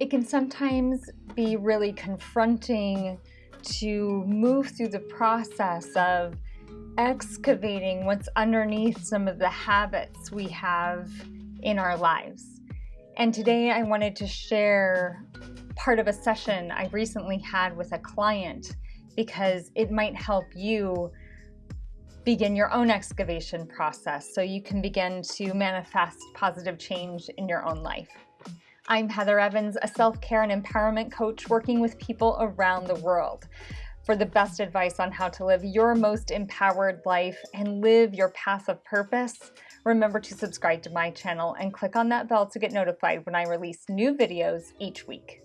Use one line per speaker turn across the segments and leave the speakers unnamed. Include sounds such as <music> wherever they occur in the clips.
it can sometimes be really confronting to move through the process of excavating what's underneath some of the habits we have in our lives. And today I wanted to share part of a session I recently had with a client because it might help you begin your own excavation process so you can begin to manifest positive change in your own life. I'm Heather Evans, a self-care and empowerment coach working with people around the world for the best advice on how to live your most empowered life and live your path of purpose. Remember to subscribe to my channel and click on that bell to get notified when I release new videos each week.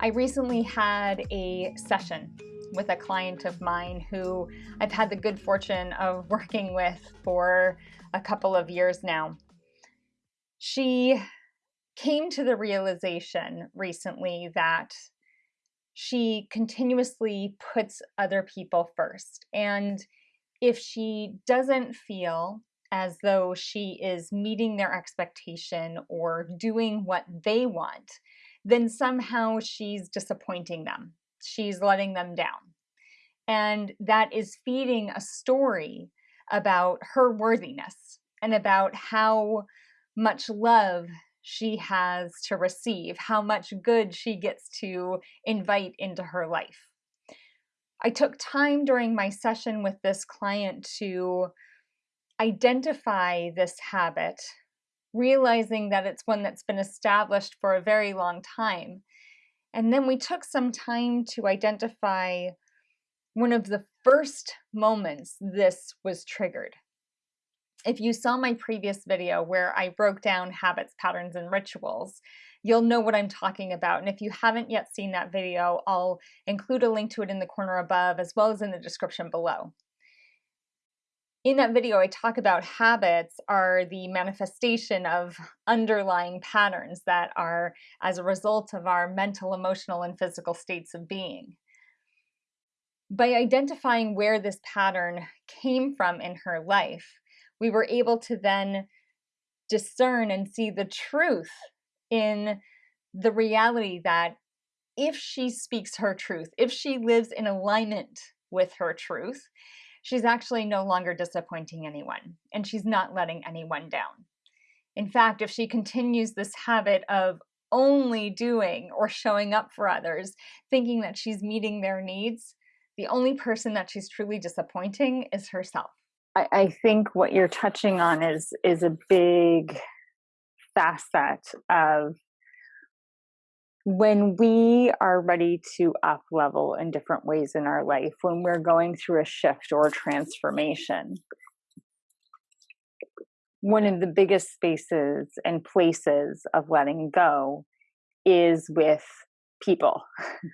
I recently had a session with a client of mine who I've had the good fortune of working with for a couple of years now. She came to the realization recently that she continuously puts other people first. And if she doesn't feel as though she is meeting their expectation or doing what they want, then somehow she's disappointing them. She's letting them down. And that is feeding a story about her worthiness and about how much love she has to receive, how much good she gets to invite into her life. I took time during my session with this client to identify this habit, realizing that it's one that's been established for a very long time. And then we took some time to identify one of the first moments this was triggered. If you saw my previous video where I broke down habits, patterns, and rituals, you'll know what I'm talking about. And if you haven't yet seen that video, I'll include a link to it in the corner above as well as in the description below. In that video, I talk about habits are the manifestation of underlying patterns that are as a result of our mental, emotional, and physical states of being by identifying where this pattern came from in her life, we were able to then discern and see the truth in the reality that if she speaks her truth, if she lives in alignment with her truth, she's actually no longer disappointing anyone and she's not letting anyone down. In fact, if she continues this habit of only doing or showing up for others, thinking that she's meeting their needs, the only person that she's truly disappointing is herself.
I, I think what you're touching on is is a big facet of when we are ready to up level in different ways in our life, when we're going through a shift or a transformation, one of the biggest spaces and places of letting go is with people,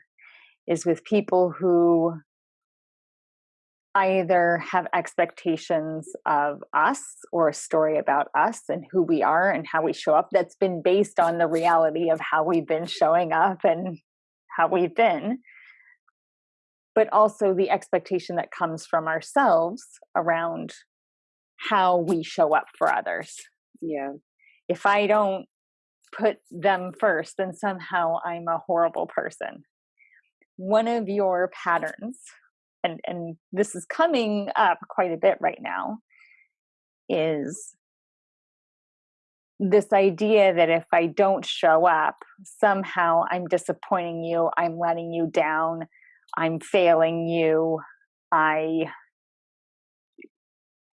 <laughs> is with people who either have expectations of us or a story about us and who we are and how we show up that's been based on the reality of how we've been showing up and how we've been. But also the expectation that comes from ourselves around how we show up for others.
Yeah.
If i don't put them first then somehow i'm a horrible person. One of your patterns and and this is coming up quite a bit right now is this idea that if I don't show up, somehow I'm disappointing you, I'm letting you down, I'm failing you, I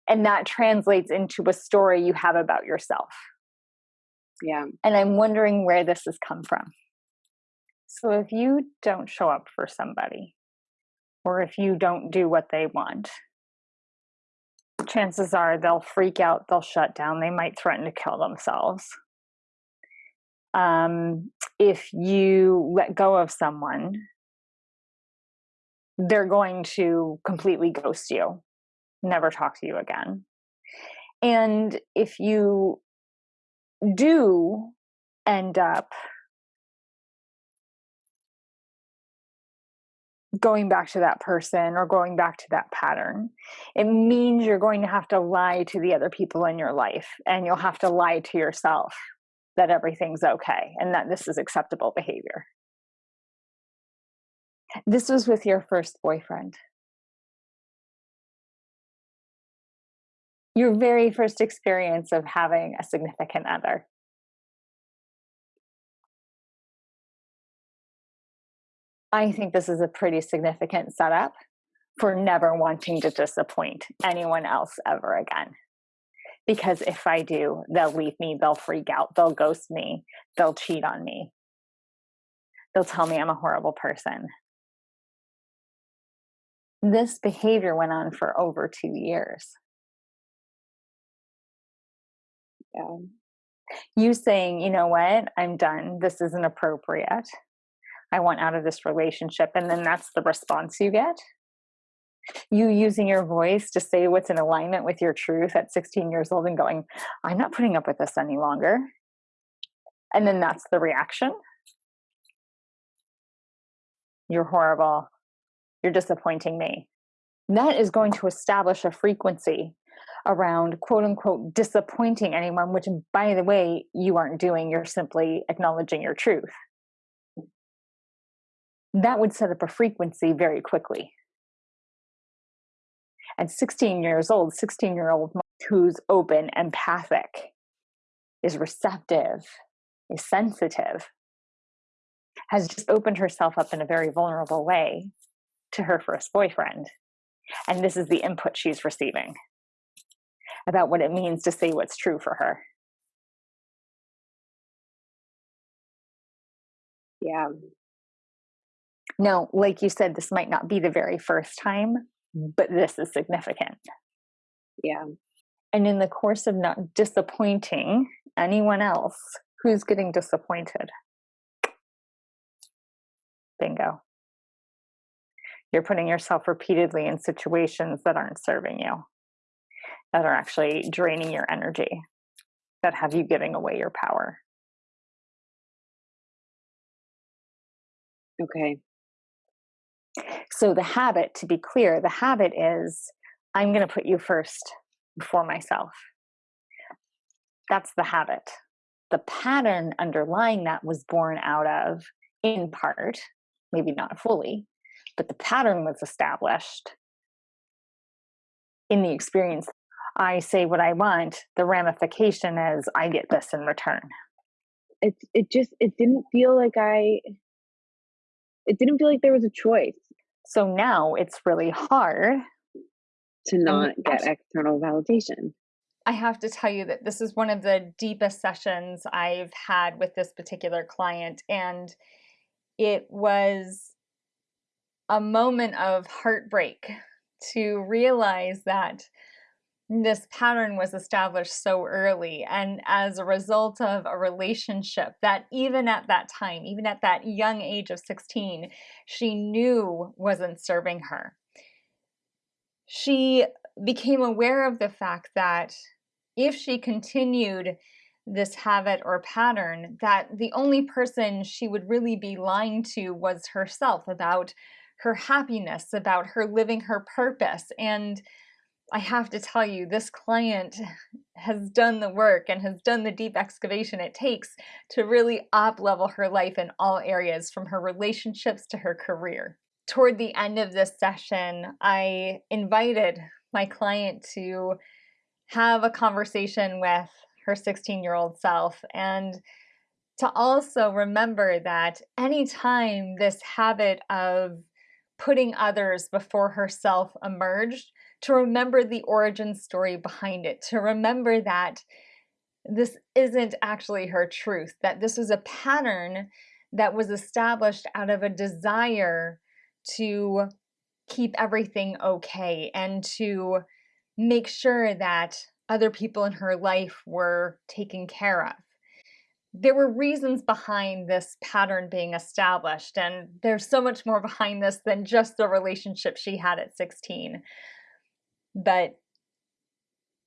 and that translates into a story you have about yourself.
Yeah.
And I'm wondering where this has come from. So if you don't show up for somebody, or if you don't do what they want. Chances are they'll freak out, they'll shut down, they might threaten to kill themselves. Um, if you let go of someone, they're going to completely ghost you, never talk to you again. And if you do end up going back to that person or going back to that pattern. It means you're going to have to lie to the other people in your life and you'll have to lie to yourself that everything's okay and that this is acceptable behavior. This was with your first boyfriend. Your very first experience of having a significant other. I think this is a pretty significant setup for never wanting to disappoint anyone else ever again. Because if I do, they'll leave me, they'll freak out, they'll ghost me, they'll cheat on me, they'll tell me I'm a horrible person. This behavior went on for over two years.
Yeah.
You saying, you know what, I'm done, this isn't appropriate I want out of this relationship. And then that's the response you get. You using your voice to say what's in alignment with your truth at 16 years old and going, I'm not putting up with this any longer. And then that's the reaction. You're horrible. You're disappointing me. That is going to establish a frequency around quote unquote disappointing anyone, which, by the way, you aren't doing. You're simply acknowledging your truth that would set up a frequency very quickly. At 16 years old, 16 year old who's open, empathic, is receptive, is sensitive, has just opened herself up in a very vulnerable way to her first boyfriend. And this is the input she's receiving about what it means to say what's true for her.
Yeah,
now, like you said, this might not be the very first time, mm. but this is significant.
Yeah.
And in the course of not disappointing anyone else, who's getting disappointed? Bingo. You're putting yourself repeatedly in situations that aren't serving you, that are actually draining your energy, that have you giving away your power.
Okay.
So the habit, to be clear, the habit is I'm going to put you first before myself. That's the habit. The pattern underlying that was born out of, in part, maybe not fully, but the pattern was established in the experience. I say what I want, the ramification is I get this in return.
It it just it didn't feel like I it didn't feel like there was a choice.
So now it's really hard
to not get external validation.
I have to tell you that this is one of the deepest sessions I've had with this particular client. And it was a moment of heartbreak to realize that this pattern was established so early and as a result of a relationship that even at that time even at that young age of 16 she knew wasn't serving her. She became aware of the fact that if she continued this habit or pattern that the only person she would really be lying to was herself about her happiness about her living her purpose and I have to tell you, this client has done the work and has done the deep excavation it takes to really up level her life in all areas from her relationships to her career. Toward the end of this session, I invited my client to have a conversation with her 16 year old self and to also remember that anytime this habit of putting others before herself emerged, to remember the origin story behind it, to remember that this isn't actually her truth, that this was a pattern that was established out of a desire to keep everything okay and to make sure that other people in her life were taken care of. There were reasons behind this pattern being established, and there's so much more behind this than just the relationship she had at 16. But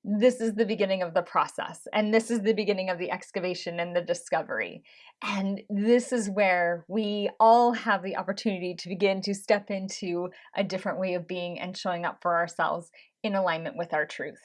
this is the beginning of the process and this is the beginning of the excavation and the discovery and this is where we all have the opportunity to begin to step into a different way of being and showing up for ourselves in alignment with our truth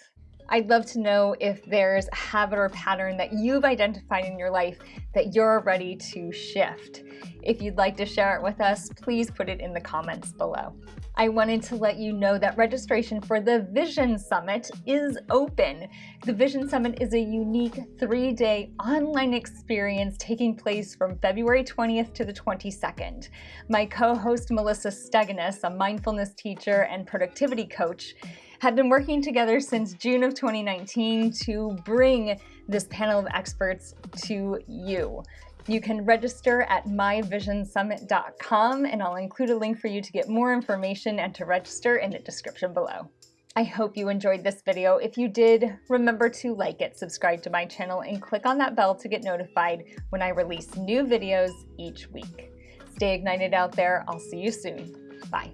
I'd love to know if there's a habit or pattern that you've identified in your life that you're ready to shift. If you'd like to share it with us, please put it in the comments below. I wanted to let you know that registration for the Vision Summit is open. The Vision Summit is a unique three-day online experience taking place from February 20th to the 22nd. My co-host Melissa Steganis, a mindfulness teacher and productivity coach, have been working together since June of 2019 to bring this panel of experts to you. You can register at myvisionsummit.com and I'll include a link for you to get more information and to register in the description below. I hope you enjoyed this video. If you did, remember to like it, subscribe to my channel, and click on that bell to get notified when I release new videos each week. Stay ignited out there. I'll see you soon. Bye.